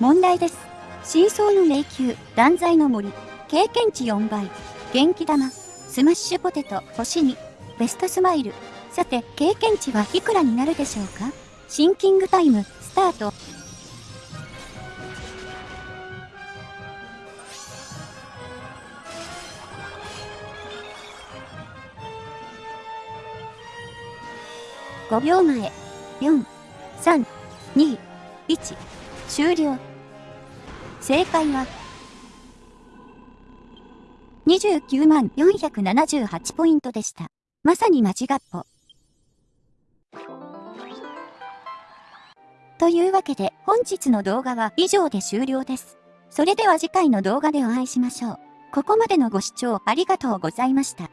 問題です。真相の迷宮、断罪の森、経験値4倍、元気玉、スマッシュポテト星2、ベストスマイル。さて、経験値はいくらになるでしょうか？シンキングタイム、スタート。5秒前、4、3、2、1、終了。正解は、29万478ポイントでした。まさに間違っぽ。というわけで本日の動画は以上で終了です。それでは次回の動画でお会いしましょう。ここまでのご視聴ありがとうございました。